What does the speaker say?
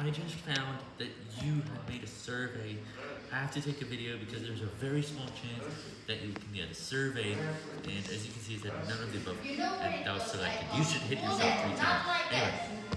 I just found that you had made a survey. I have to take a video because there's a very small chance that you can get a survey, and as you can see, it said none of the above, and that was selected. You should hit yourself three times.